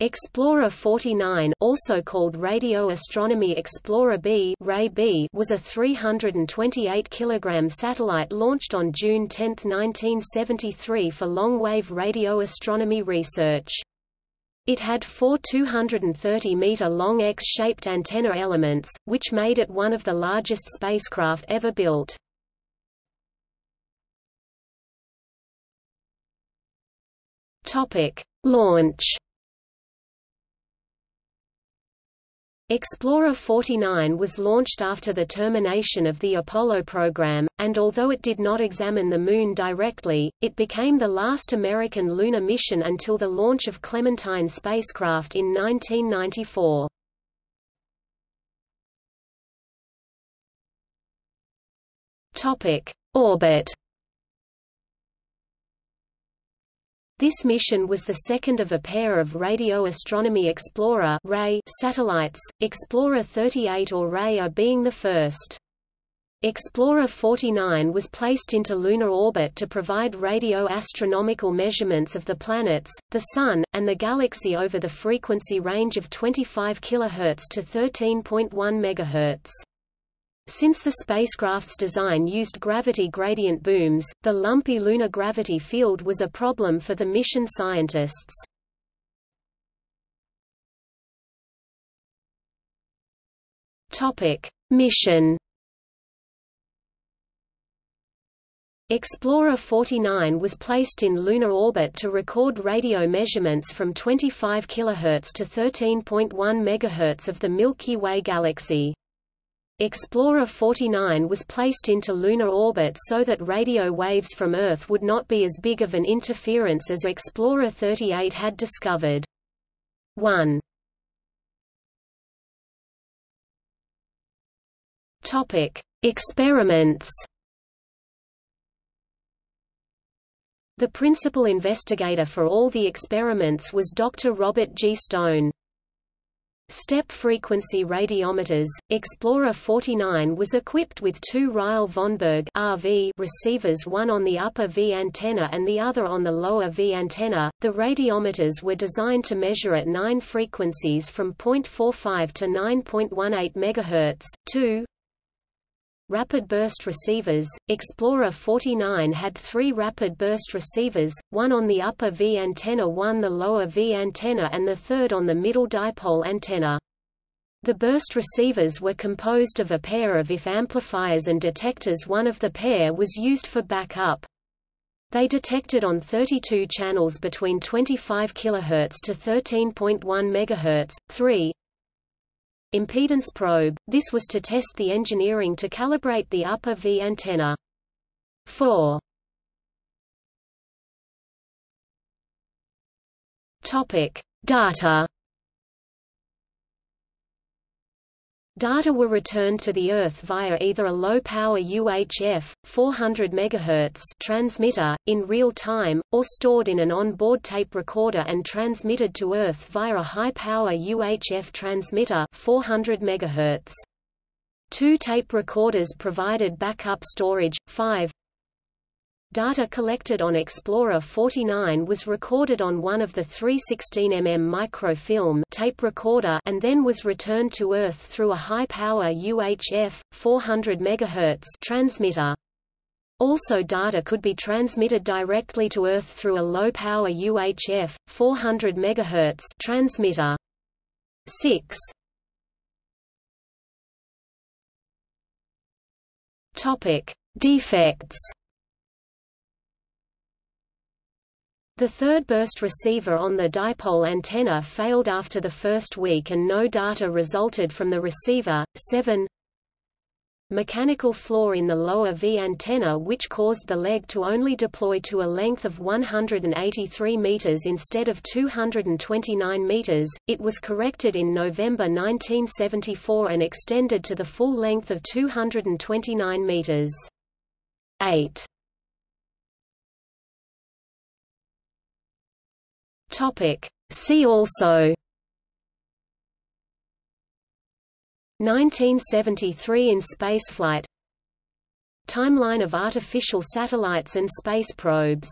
Explorer 49 also called Radio Astronomy Explorer B, RAE-B was a 328 kg satellite launched on June 10, 1973 for long-wave radio astronomy research. It had four 230-meter-long X-shaped antenna elements, which made it one of the largest spacecraft ever built. Launch Explorer 49 was launched after the termination of the Apollo program, and although it did not examine the Moon directly, it became the last American lunar mission until the launch of Clementine spacecraft in 1994. Orbit This mission was the second of a pair of Radio Astronomy Explorer satellites, Explorer 38 or RAE-A being the first. Explorer 49 was placed into lunar orbit to provide radio astronomical measurements of the planets, the Sun, and the galaxy over the frequency range of 25 kHz to 13.1 MHz. Since the spacecraft's design used gravity gradient booms, the lumpy lunar gravity field was a problem for the mission scientists. Topic: Mission Explorer 49 was placed in lunar orbit to record radio measurements from 25 kHz to 13.1 MHz of the Milky Way galaxy. Explorer 49 was placed into lunar orbit so that radio waves from Earth would not be as big of an interference as Explorer 38 had discovered. 1. Topic: Experiments. The principal investigator for all the experiments was Dr. Robert G. Stone. Step frequency radiometers, Explorer 49 was equipped with two Ryle Vonberg RV receivers one on the upper V antenna and the other on the lower V antenna. The radiometers were designed to measure at nine frequencies from 0.45 to 9.18 MHz. 2 Rapid burst receivers, Explorer 49 had three rapid burst receivers, one on the upper V antenna one the lower V antenna and the third on the middle dipole antenna. The burst receivers were composed of a pair of IF amplifiers and detectors one of the pair was used for backup. They detected on 32 channels between 25 kHz to 13.1 MHz. 3 Impedance probe, this was to test the engineering to calibrate the upper V antenna. 4. Topic: Data. Data were returned to the Earth via either a low-power UHF, 400 MHz transmitter, in real time, or stored in an on-board tape recorder and transmitted to Earth via a high-power UHF transmitter 400 MHz. Two tape recorders provided backup storage. 5 Data collected on Explorer 49 was recorded on one of the 316mm microfilm tape recorder and then was returned to Earth through a high-power UHF 400 MHz transmitter. Also data could be transmitted directly to Earth through a low-power UHF 400 MHz transmitter. 6 Topic: Defects The third burst receiver on the dipole antenna failed after the first week and no data resulted from the receiver. 7 Mechanical flaw in the lower V antenna which caused the leg to only deploy to a length of 183 meters instead of 229 meters. It was corrected in November 1974 and extended to the full length of 229 meters. 8 Topic. See also. 1973 in spaceflight. Timeline of artificial satellites and space probes